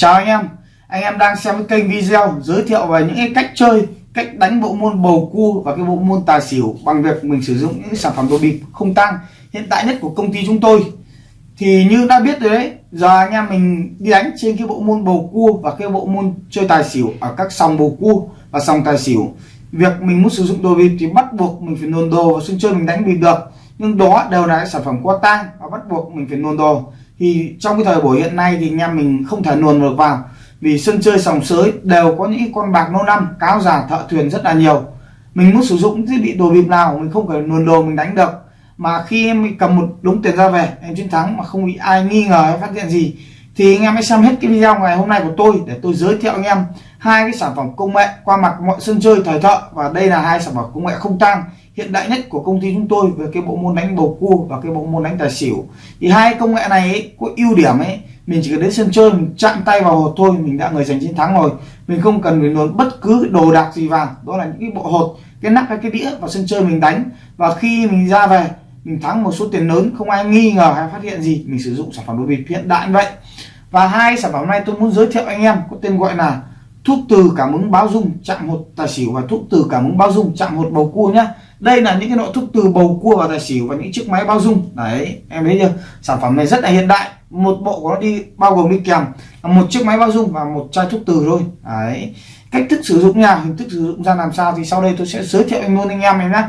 chào anh em. Anh em đang xem cái kênh video giới thiệu về những cái cách chơi, cách đánh bộ môn bầu cua và cái bộ môn tài xỉu bằng việc mình sử dụng những sản phẩm đồ bịp không tăng hiện tại nhất của công ty chúng tôi. Thì như đã biết rồi đấy, giờ anh em mình đi đánh trên cái bộ môn bầu cua và cái bộ môn chơi tài xỉu ở các sòng bầu cua và sòng tài xỉu. Việc mình muốn sử dụng đồ bịp thì bắt buộc mình phải nôn đồ và sân chơi mình đánh bịp được. Nhưng đó đều là sản phẩm qua tang và bắt buộc mình phải nôn đồ thì trong cái thời buổi hiện nay thì anh em mình không thể luồn được vào. Vì sân chơi sòng sới đều có những con bạc lâu năm, cáo già, thợ thuyền rất là nhiều. Mình muốn sử dụng thiết bị đồ bịp nào mình không phải luồn đồ, mình đánh được. Mà khi em cầm một đống tiền ra về, em chiến thắng mà không bị ai nghi ngờ hay phát hiện gì, thì anh em hãy xem hết cái video ngày hôm nay của tôi để tôi giới thiệu anh em hai cái sản phẩm công nghệ qua mặt mọi sân chơi thời thợ. Và đây là hai sản phẩm công nghệ không tăng hiện đại nhất của công ty chúng tôi về cái bộ môn đánh bầu cua và cái bộ môn đánh tài xỉu. Thì hai công nghệ này ấy, có ưu điểm ấy mình chỉ cần đến sân chơi mình chạm tay vào hột thôi mình đã người giành chiến thắng rồi. Mình không cần phải nộp bất cứ đồ đạc gì vào. Đó là những cái bộ hột cái nắp hay cái đĩa vào sân chơi mình đánh. Và khi mình ra về mình thắng một số tiền lớn không ai nghi ngờ hay phát hiện gì mình sử dụng sản phẩm đồ bịp hiện đại như vậy. Và hai sản phẩm này tôi muốn giới thiệu anh em có tên gọi là thuốc từ cảm ứng báo dung chạm hột tài xỉu và thuốc từ cảm ứng báo dung chạm hột bầu cua nhá đây là những cái nội thuốc từ bầu cua và tài xỉu và những chiếc máy bao dung. Đấy, em thấy chưa? Sản phẩm này rất là hiện đại. Một bộ của nó đi bao gồm đi kèm một chiếc máy bao dung và một chai thuốc từ thôi. Đấy, cách thức sử dụng nha, hình thức sử dụng ra làm sao thì sau đây tôi sẽ giới thiệu anh luôn anh em em nhé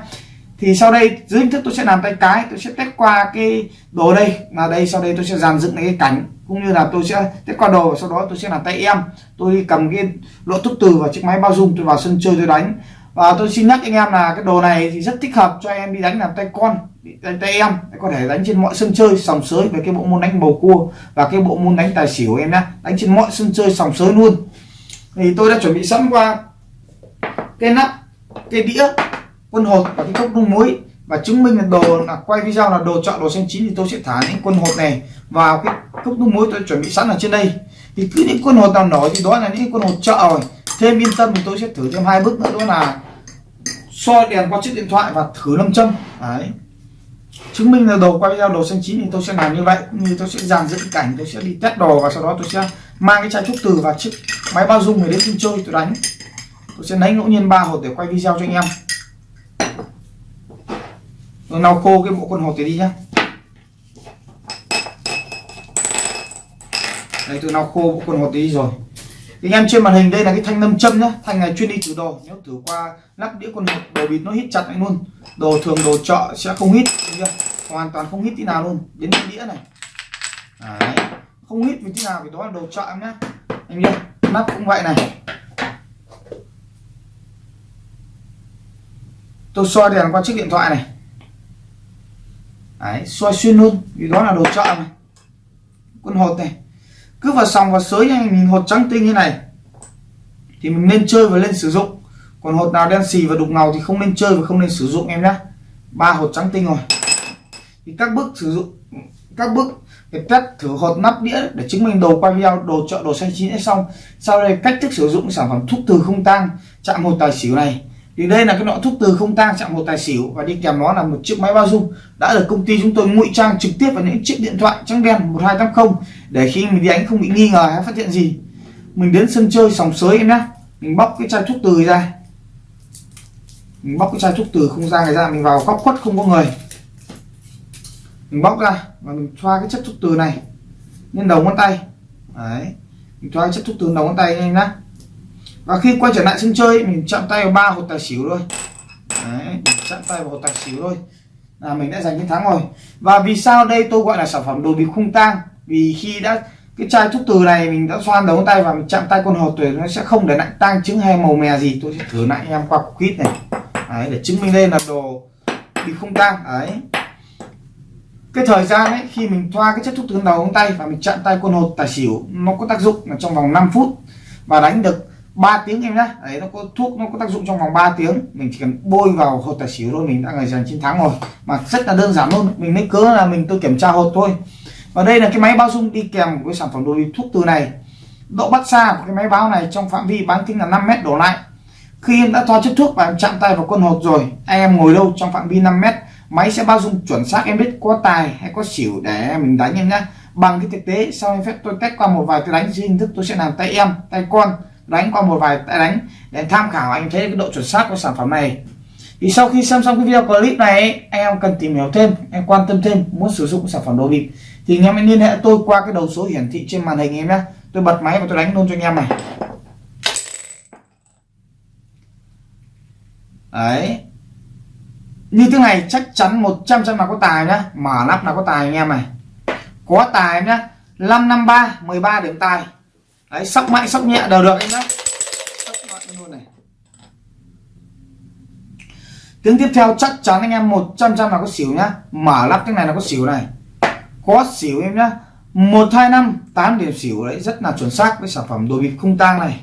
thì sau đây, dưới hình thức tôi sẽ làm tay cái, tôi sẽ test qua cái đồ đây. Là đây, sau đây tôi sẽ dàn dựng cái cảnh cũng như là tôi sẽ test qua đồ và sau đó tôi sẽ làm tay em. Tôi đi cầm cái lỗ thuốc từ và chiếc máy bao dung, tôi vào sân chơi, tôi đánh và tôi xin nhắc anh em là cái đồ này thì rất thích hợp cho em đi đánh làm tay con đánh tay em. Có thể đánh trên mọi sân chơi, sòng sới với cái bộ môn đánh bầu cua và cái bộ môn đánh tài xỉu em nhé đánh trên mọi sân chơi, sòng sới luôn. Thì tôi đã chuẩn bị sẵn qua cái nắp, cái đĩa, quân hột và cái cốc nung muối. Và chứng minh là đồ là, quay video là đồ chọn đồ xanh chín thì tôi sẽ thả những quân hột này vào cái cốc nung muối tôi chuẩn bị sẵn ở trên đây. Thì cứ những quân hột nào nổi thì đó là những quân hột chợ rồi thêm yên tâm thì tôi sẽ thử thêm hai bước nữa đó là soi đèn qua chiếc điện thoại và thử lâm châm. Đấy. Chứng minh là đồ quay video đồ xanh chín thì tôi sẽ làm như vậy như tôi sẽ dàn dựng cảnh, tôi sẽ đi test đồ và sau đó tôi sẽ mang cái chai thuốc từ và chiếc máy bao dung để đến sân chơi tôi đánh. Tôi sẽ lấy ngẫu nhiên ba hột để quay video cho anh em. Tôi lau khô cái bộ quần hột này đi nhá. Đây, tôi lau khô bộ con hột đi rồi thì anh em trên màn hình đây là cái thanh nâm châm nhá. Thanh này chuyên đi thử đồ. Nếu thử qua lắp đĩa con hột đồ bịt nó hít chặt anh luôn. Đồ thường đồ chợ sẽ không hít hoàn toàn không hít tí nào luôn. Đến cái đĩa này. Đấy. không hít vì tí nào vì đó là đồ chợ em nhá. Anh em nắp cũng vậy này. Tôi soi đèn qua chiếc điện thoại này. Đấy, soi xuyên luôn vì đó là đồ chợ này. Con hột này cứ vào sòng vào sới anh nhìn hột trắng tinh như này. Thì mình nên chơi và lên sử dụng. Còn hột nào đen xì và đục ngầu thì không nên chơi và không nên sử dụng, em nhé ba hột trắng tinh rồi. Thì các bước sử dụng, các bước để test thử hột nắp đĩa để chứng minh đồ quay video, đồ chợ, đồ xanh chín đã xong. Sau đây cách thức sử dụng sản phẩm thuốc từ không tang, chạm hột tài xỉu này thì đây là cái nọ thuốc từ không tang chạm một tài xỉu và đi kèm nó là một chiếc máy bao dung. Đã được công ty chúng tôi ngụy trang trực tiếp vào những chiếc điện thoại trắng đen 1280 để khi mình đi đánh không bị nghi ngờ hay phát hiện gì. Mình đến sân chơi sòng sới em nhé mình bóc cái chai thuốc từ ra. Mình bóc cái chai thuốc từ không ra này ra, mình vào góc khuất không có người. Mình bóc ra và mình thoa cái chất thuốc từ này lên đầu ngón tay. Đấy. Mình thoa cái chất thuốc từ đầu ngón tay lên nhá và khi quay trở lại sân chơi mình chạm tay vào ba hột tài xỉu thôi. Đấy chạm tay vào hột tài xỉu thôi. Là mình đã giành chiến thắng rồi. Và vì sao đây tôi gọi là sản phẩm đồ bịp khung tang? Vì khi đã cái chai thuốc từ này mình đã xoan đầu tay và mình chạm tay con hột tuyệt nó sẽ không để lại tang chứng hay màu mè gì. Tôi sẽ thử lại em qua cục kít này. Đấy, để chứng minh đây là đồ bịp không tang. Đấy. Cái thời gian ấy khi mình thoa cái chất thuốc từ đầu ngón tay và mình chạm tay con hột tài xỉu nó có tác dụng là trong vòng 5 phút và đánh được 3 tiếng em nhá. Đấy, nó có thuốc, nó có tác dụng trong vòng 3 tiếng. Mình chỉ cần bôi vào hột tài xỉu thôi, mình đã người giành chiến thắng rồi. Mà rất là đơn giản luôn. Mình lấy cớ là mình tôi kiểm tra hột thôi. Và đây là cái máy bao dung đi kèm với sản phẩm đồ thuốc từ này. Độ bắt xa của cái máy báo này trong phạm vi bán kính là 5 mét đổ lại. Khi em đã thoa chất thuốc và em chạm tay vào con hột rồi em ngồi đâu trong phạm vi 5 mét, máy sẽ bao dung chuẩn xác em biết có tài hay có xỉu để mình đánh em nhá. Bằng cái thực tế, sau em phép tôi test qua một vài cái đánh, dưới hình thức tôi sẽ làm tay em, tay con đánh qua một vài tay đánh để tham khảo anh thấy cái độ chuẩn xác của sản phẩm này. Thì sau khi xem xong cái video clip này, anh em cần tìm hiểu thêm, em quan tâm thêm, muốn sử dụng sản phẩm đồ bịp thì anh em hãy liên hệ tôi qua cái đầu số hiển thị trên màn hình em nhé. Tôi bật máy và tôi đánh luôn cho anh em này. Đấy. Như thế này chắc chắn 100 trăm là có tài nhá. Mở nắp là có tài anh em này. Có tài nhá. 553 13 điểm tài đấy sóc mạnh sóc nhẹ đều được anh nhá. Sóc mạnh luôn này. Tiếng tiếp theo chắc chắn anh em 100 trăm là có xỉu nhá. Mở lắp cái này là có xỉu này. Có xỉu em nhá. Một hai năm tám điểm xỉu đấy rất là chuẩn xác với sản phẩm đồ bịp không tang này.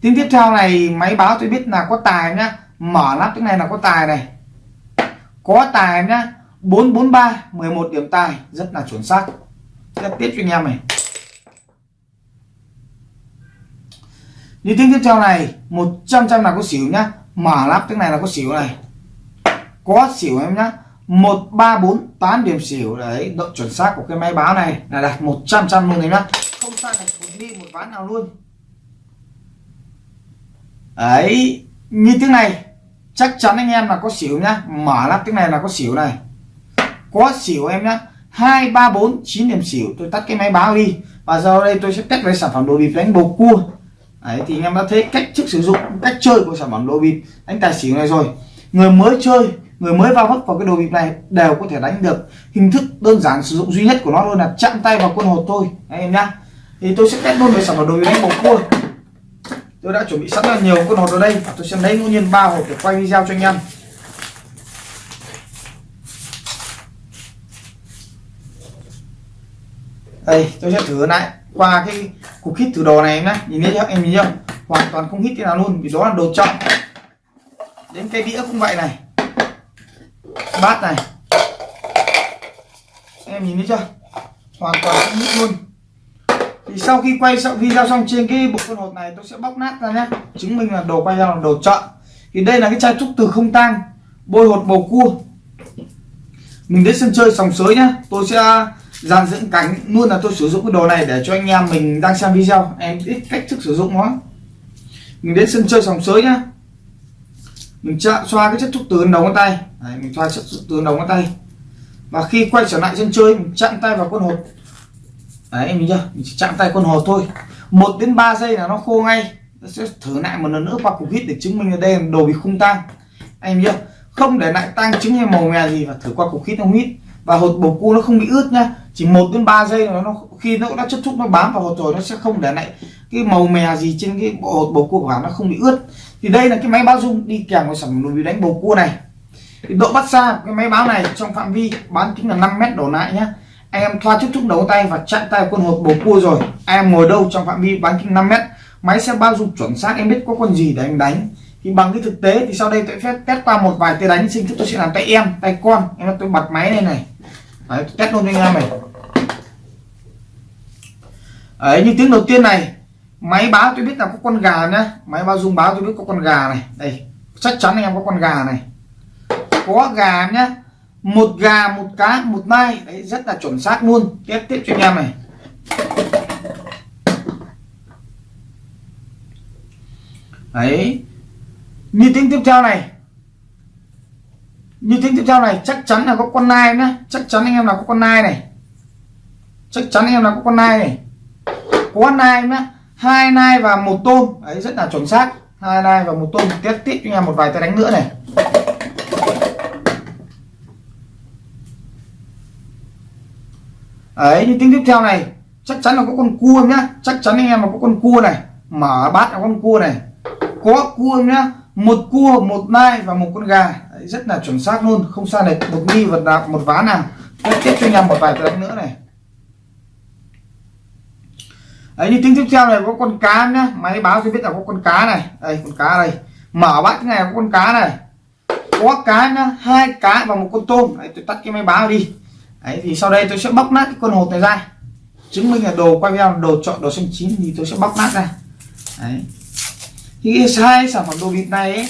Tiếng tiếp theo này máy báo tôi biết là có tài nhá. Mở lắp cái này là có tài này. Có tài nhá 443 11 điểm tài rất là chuẩn xác. Rất tiếp cho anh em này. Như tiếng tiếp theo này 100 trăm là có xỉu nhá. Mở lắp tiếng này là có xỉu này. Có xỉu em nhá. 134 8 điểm xỉu. Đấy, độ chuẩn xác của cái máy báo này là đạt 100 trăm luôn đấy nhá. Không sai một đi một ván nào luôn. Đấy, như tiếng này, chắc chắn anh em là có xỉu nhá. Mở lắp tiếng này là có xỉu này có xỉu em nhá. Hai, ba, bốn, chín điểm xỉu. Tôi tắt cái máy báo đi. Và giờ đây tôi sẽ test về sản phẩm đồ bịp đánh bầu cua. Đấy, thì anh em đã thấy cách thức sử dụng, cách chơi của sản phẩm đồ bịp đánh tài xỉu này rồi. Người mới chơi, người mới vào vấp vào cái đồ bịp này đều có thể đánh được. Hình thức đơn giản sử dụng duy nhất của nó luôn là chạm tay vào quân hột thôi. Anh em nhá. Thì tôi sẽ test luôn về sản phẩm đồ bịp đánh bầu cua. Tôi đã chuẩn bị sẵn là nhiều con hột ở đây. Và tôi sẽ lấy ngẫu nhiên ba hộp để quay video cho anh em. Đây, tôi sẽ thử lại qua cái cục hít thử đồ này em nhé nhìn thấy chưa? Em nhìn chưa? Hoàn toàn không hít thế nào luôn, vì đó là đồ trọng đến cái đĩa cũng vậy này. Bát này. Em nhìn thấy chưa? Hoàn toàn không hít luôn. Thì sau khi quay xong video xong trên cái bộ phân hột này, tôi sẽ bóc nát ra nhé chứng minh là đồ quay ra là đồ chọn thì đây là cái chai trúc từ không tang, bôi hột bầu cua. Mình đến sân chơi sòng sới nhá. Tôi sẽ dàn dựng cánh luôn là tôi sử dụng cái đồ này để cho anh em mình đang xem video. Em biết cách thức sử dụng nó. Mình đến sân chơi sòng sới nhá. Mình chạm xoa cái chất thuốc từ đầu ngón tay. Đấy, mình xoa chất thuốc từ đầu ngón tay. Và khi quay trở lại sân chơi mình chạm tay vào con hột. Đấy em chưa? Mình chỉ chạm tay con hột thôi. Một đến 3 giây là nó khô ngay. Nó sẽ thử lại một lần nữa qua cục hít để chứng minh là đây là đồ bị không tang. Anh chưa? Không để lại tang trứng hay màu mè gì và thử qua cục hít không hít và hột bầu cua nó không bị ướt nhá chỉ một đến 3 giây nó, nó khi nó đã chất thúc nó bám vào hột rồi nó sẽ không để lại cái màu mè gì trên cái bộ hột bầu cua của nó không bị ướt. Thì đây là cái máy báo dung đi kèm với sản phẩm đánh bầu cua này. Thì độ bắt xa của cái máy báo này trong phạm vi bán kính là 5 mét đổ lại nhá. Anh em thoa chất thúc đầu tay và chặn tay quân hột bầu cua rồi. Anh em ngồi đâu trong phạm vi bán kính 5 mét máy sẽ bao dung chuẩn xác em biết có con gì để anh đánh thì bằng cái thực tế thì sau đây tôi sẽ test qua một vài tay đánh sinh thức tôi sẽ làm tay em tay con. Em tôi bật máy lên này. Đấy, test luôn cho anh em này. Ấy như tiếng đầu tiên này máy báo tôi biết là có con gà nhá. Máy báo dung báo tôi biết có con gà này. Đây chắc chắn anh em có con gà này. Có gà nhá. Một gà một cá một mai đấy rất là chuẩn xác luôn. Tiếp tiếp cho anh em này. Đấy như tiếng tiếp theo này. Như tiếng tiếp theo này, chắc chắn là có con nai nhá. Chắc chắn anh em là có con nai này. Chắc chắn anh em là có con nai này. Có nai nhá. Hai nai và một tôm. Ấy rất là chuẩn xác. Hai nai và một tôm. Tiếp tiếp cho anh em một vài tay đánh nữa này. Ấy như tiếng tiếp theo này. Chắc chắn là có con cua nhá. Chắc chắn anh em là có con cua này. Mở bát là con cua này. Có cua nhá một cua một nai và một con gà. Đấy, rất là chuẩn xác luôn không sai này một nghi vật nào một ván nào. Tiếp tiếp cho anh em một vài tấn nữa này. Đấy như tiếng tiếp theo này có con cá nhá. Máy báo cho biết là có con cá này. Đây con cá đây. Mở bát cái này có con cá này. Có cá nhá hai cá và một con tôm. Đấy, tôi tắt cái máy báo đi. Đấy thì sau đây tôi sẽ bóc nát cái con hột này ra. Chứng minh là đồ quay video đồ chọn đồ xanh chín thì tôi sẽ bóc nát ra. Đấy thì hai sản phẩm đồ bịt này ấy,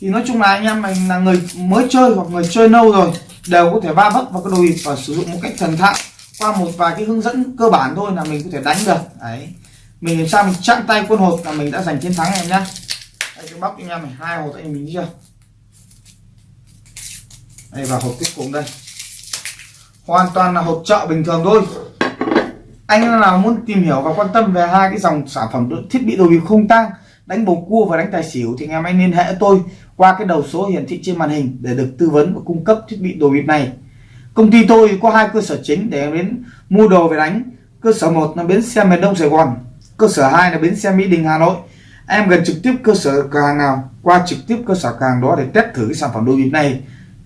thì nói chung là anh em mình là người mới chơi hoặc người chơi lâu rồi đều có thể va vấp vào cái đồ bịt và sử dụng một cách thần thạo qua một vài cái hướng dẫn cơ bản thôi là mình có thể đánh được. Đấy. Mình làm sao mình chạm tay quân hột là mình đã giành chiến thắng em nhá. Đây cái bóc anh em này hai hột anh mình chưa đây và hộp cuối cùng đây. Hoàn toàn là hộp chợ bình thường thôi. Anh nào muốn tìm hiểu và quan tâm về hai cái dòng sản phẩm thiết bị đồ bịp không tang đánh bầu cua và đánh tài xỉu thì anh em hãy liên hệ tôi qua cái đầu số hiển thị trên màn hình để được tư vấn và cung cấp thiết bị đồ bịp này. Công ty tôi có hai cơ sở chính để em đến mua đồ về đánh. Cơ sở một là bến xe miền đông sài gòn, cơ sở 2 là bến xe mỹ đình hà nội. Em gần trực tiếp cơ sở cửa hàng nào, qua trực tiếp cơ sở cửa hàng đó để test thử cái sản phẩm đồ bịp này.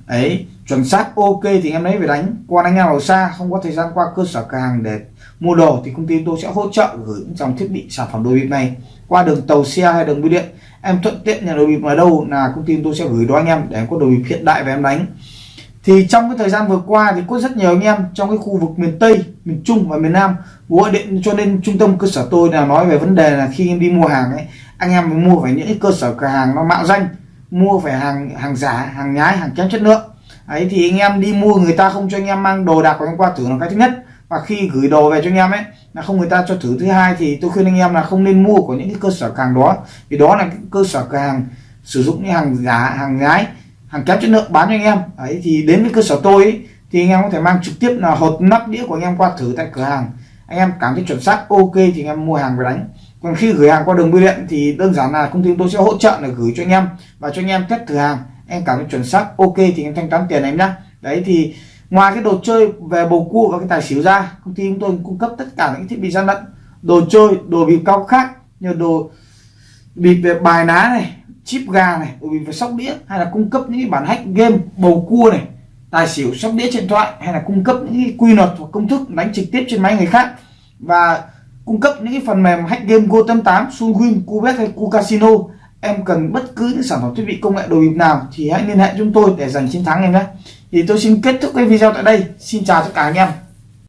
Ấy, chuẩn xác ok thì em lấy về đánh. Còn anh em ở xa không có thời gian qua cơ sở cửa hàng để mua đồ thì công ty tôi sẽ hỗ trợ gửi những dòng thiết bị sản phẩm đồ bịp này qua đường tàu xe hay đường bưu điện. Em thuận tiện nhà đồ bịp ở đâu là công ty tôi sẽ gửi đó anh em để em có đồ bịp hiện đại về em đánh. Thì trong cái thời gian vừa qua thì có rất nhiều anh em trong cái khu vực miền Tây, miền Trung và miền Nam gọi điện cho nên trung tâm cơ sở tôi là nói về vấn đề là khi em đi mua hàng ấy anh em mua phải những cái cơ sở cửa hàng nó mạo danh mua phải hàng hàng giả hàng nhái hàng kém chất lượng. Ấy thì anh em đi mua người ta không cho anh em mang đồ đạc của anh qua thử là cái thứ nhất và khi gửi đồ về cho anh em ấy là không người ta cho thử. Thứ hai thì tôi khuyên anh em là không nên mua của những cái cơ sở hàng đó. Vì đó là cơ sở cửa hàng sử dụng những hàng giả hàng nhái hàng kém chất lượng bán cho anh em. Ấy thì đến với cơ sở tôi ấy, thì anh em có thể mang trực tiếp là hột nắp đĩa của anh em qua thử tại cửa hàng. Anh em cảm thấy chuẩn xác ok thì anh em mua hàng về đánh. Còn khi gửi hàng qua đường bưu điện thì đơn giản là công ty tôi sẽ hỗ trợ là gửi cho anh em và cho anh em test thử hàng. Em cảm thấy chuẩn xác ok thì em thanh toán tiền em nhá. Đấy thì ngoài cái đồ chơi về bầu cua và cái tài xỉu ra công ty chúng tôi cung cấp tất cả những thiết bị gian lận đồ chơi đồ bịp cao khác như đồ bịp về bài ná này chip gà này đồ bịp về sóc đĩa hay là cung cấp những cái bản hack game bầu cua này tài xỉu sóc đĩa điện thoại hay là cung cấp những cái quy luật và công thức đánh trực tiếp trên máy người khác và cung cấp những cái phần mềm hack game Go88, Sunwin, Cubet hay Cu Casino. Em cần bất cứ những sản phẩm thiết bị công nghệ đồ bịp nào thì hãy liên hệ chúng tôi để giành chiến thắng em nhé thì tôi xin kết thúc cái video tại đây. Xin chào tất cả anh em.